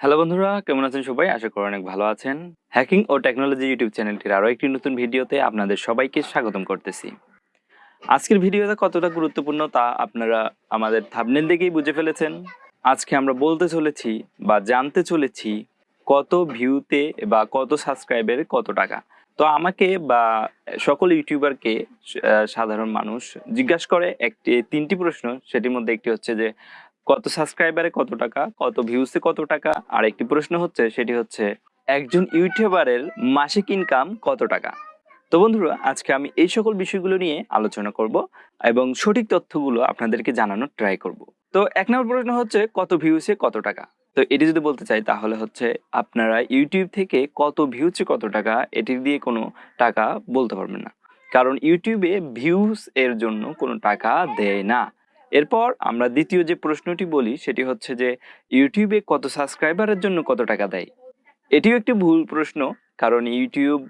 Hello বন্ধুরা, কেমন আছেন সবাই? আশা করি অনেক ভালো আছেন। হ্যাকিং ও টেকনোলজি ইউটিউব চ্যানেলটির আরও একটি নতুন ভিডিওতে আপনাদের সবাইকে স্বাগতম করতেছি। আজকের ভিডিওটা কতটা গুরুত্বপূর্ণ তা আপনারা আমাদের থাবনেল দেখেই বুঝে ফেলেছেন। আজকে আমরা বলতে চলেছি বা জানতে চলেছি কত ভিউতে বা কত সাবস্ক্রাইবের কত টাকা। তো আমাকে বা সকল ইউটিউবারকে সাধারণ মানুষ জিজ্ঞাসা করে একটি, তিনটি প্রশ্ন। সেটির মধ্যে একটি হচ্ছে যে কত সাবস্ক্রাইবারে কত টাকা, কত ভিউসে কত টাকা? আর একটি প্রশ্ন হচ্ছে, সেটি হচ্ছে, একজন ইউটিউবারের মাসিক ইনকাম কত টাকা? তো বন্ধুরা, আজকে আমি এই সকল বিষয়গুলো নিয়ে আলোচনা করব এবং সঠিক তথ্যগুলো আপনাদেরকে জানানোর ট্রাই করব। তো এক নম্বর প্রশ্ন হচ্ছে, কত ভিউসে কত টাকা? তো এটি যদি বলতে চাই, তাহলে হচ্ছে, আপনারা ইউটিউব থেকে কত ভিউসে কত টাকা, এটি দিয়ে কোনো টাকা বলতে পারবেন না। কারণ ইউটিউবে ভিউস এর জন্য কোনো টাকা দেয় না। এরপর আমরা দ্বিতীয় যে প্রশ্নটি বলি, সেটি হচ্ছে যে ইউটিউবে কত সাবস্ক্রাইবারের জন্য কত টাকা দেয়? এটিও একটি ভুল প্রশ্ন, কারণ ইউটিউব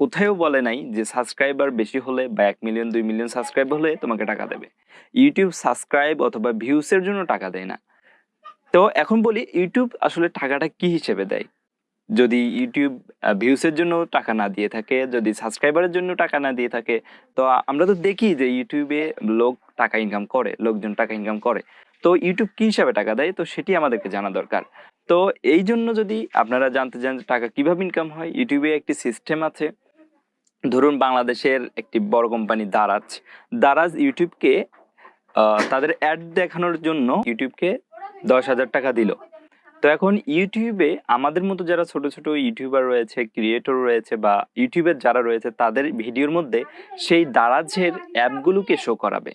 কোথায়ও বলে নাই যে সাবস্ক্রাইবার বেশি হলে বা এক মিলিয়ন দুই মিলিয়ন সাবস্ক্রাইব হলে তোমাকে টাকা দেবে। ইউটিউব সাবস্ক্রাইব অথবা ভিউসের জন্য টাকা দেয় না। তো এখন বলি ইউটিউব আসলে টাকাটা কি হিসেবে দেয়? যদি ইউটিউব ভিউসের জন্য টাকা না দিয়ে থাকে, যদি সাবস্ক্রাইবারের জন্য টাকা না দিয়ে থাকে, তো আমরা তো দেখি যে ইউটিউবে লোক টাকা ইনকাম করে, লোকজন টাকা ইনকাম করে। তো ইউটিউব কি হিসাবে টাকা দেয়? তো সেটি আমাদেরকে জানা দরকার। তো এই জন্য যদি আপনারা জানতে চান টাকা কীভাবে ইনকাম হয় ইউটিউবে একটি সিস্টেম আছে। ধরুন বাংলাদেশের একটি বড় কোম্পানি দারাজ। দারাজ ইউটিউবকে তাদের অ্যাড দেখানোর জন্য ইউটিউবকে দশ হাজার টাকা দিল। তো এখন ইউটিউবে আমাদের মতো যারা ছোট ছোট ইউটিউবার রয়েছে ক্রিয়েটর রয়েছে বা ইউটিউবের যারা রয়েছে, তাদের ভিডিওর মধ্যে সেই দারাজের অ্যাপগুলোকে শো করাবে।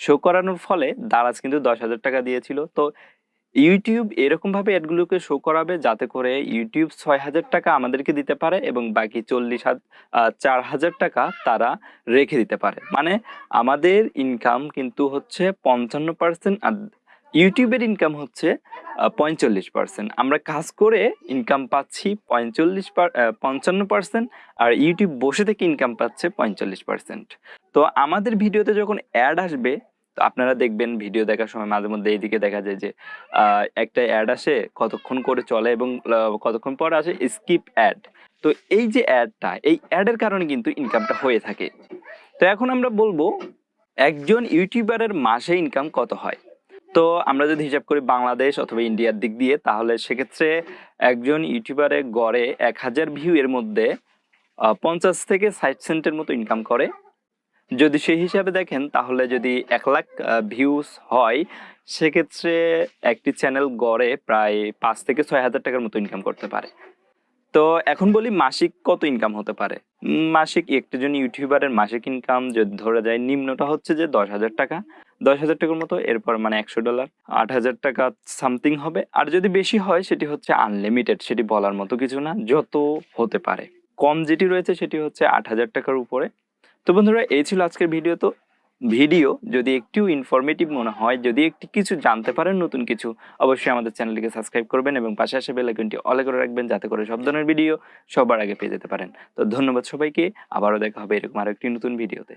শো করানোর ফলে দারাজ কিন্তু দশ হাজার টাকা দিয়েছিল। তো ইউটিউব এরকমভাবে অ্যাডগুলোকে শো করাবে যাতে করে ইউটিউব ছয় হাজার টাকা আমাদেরকে দিতে পারে এবং বাকি চল্লিশ চার হাজার টাকা তারা রেখে দিতে পারে। মানে আমাদের ইনকাম কিন্তু হচ্ছে পঞ্চান্ন পার্সেন্ট আর ইউটিউবের ইনকাম হচ্ছে পঁয়তাল্লিশ পার্সেন্ট আমরা কাজ করে ইনকাম পাচ্ছি পঁয়তাল্লিশ পঞ্চান্ন পার্সেন্ট আর ইউটিউব বসে থেকে ইনকাম পাচ্ছে পঁয়তাল্লিশ পার্সেন্ট তো আমাদের ভিডিওতে যখন অ্যাড আসবে, তো আপনারা দেখবেন ভিডিও দেখার সময় মাঝে মধ্যে এইদিকে দেখা যায় যে একটা অ্যাড আসে, কতক্ষণ করে চলে এবং কতক্ষণ পর আসে স্কিপ অ্যাড তো এই যে অ্যাডটা এই অ্যাডের কারণে কিন্তু ইনকামটা হয়ে থাকে। তো এখন আমরা বলব, একজন ইউটিউবারের মাসে ইনকাম কত হয়? তো আমরা যদি হিসাব করি বাংলাদেশ অথবা ইন্ডিয়ার দিক দিয়ে, তাহলে সেক্ষেত্রে একজন ইউটিউবারে গড়ে এক হাজার ভিউ এর মধ্যে পঞ্চাশ থেকে ষাট সেন্টের মতো ইনকাম করে। যদি সেই হিসাবে দেখেন, তাহলে যদি এক লাখ ভিউজ হয়, সেক্ষেত্রে একটি চ্যানেল গড়ে প্রায় পাঁচ থেকে ছয় হাজার টাকার মতো ইনকাম করতে পারে। তো এখন বলি মাসিক কত ইনকাম হতে পারে? মাসিক একটি জন ইউটিউবারের মাসিক ইনকাম যদি ধরা যায়, নিম্নটা হচ্ছে যে দশ হাজার টাকা। দশ হাজার টাকার মতো, এরপর মানে একশো ডলার। আট হাজার টাকা সামথিং হবে। আর যদি বেশি হয়, সেটি হচ্ছে আনলিমিটেড সেটি বলার মতো কিছু না, যত হতে পারে। কম যেটি রয়েছে, সেটি হচ্ছে আট হাজার টাকার উপরে। তো বন্ধুরা, এই ছিল আজকের ভিডিও। তো ভিডিও যদি একটু ইনফরমেটিভ মনে হয়, যদি একটি কিছু জানতে পারেন, নতুন কিছু, অবশ্যই আমাদের চ্যানেলটিকে সাবস্ক্রাইব করবেন এবং পাশে আসে বেল আইকনটি অলে করে রাখবেন, যাতে করে সব ধরনের ভিডিও সবার আগে পেয়ে যেতে পারেন। তো ধন্যবাদ সবাইকে, আবারও দেখা হবে এরকম আরও একটি নতুন ভিডিওতে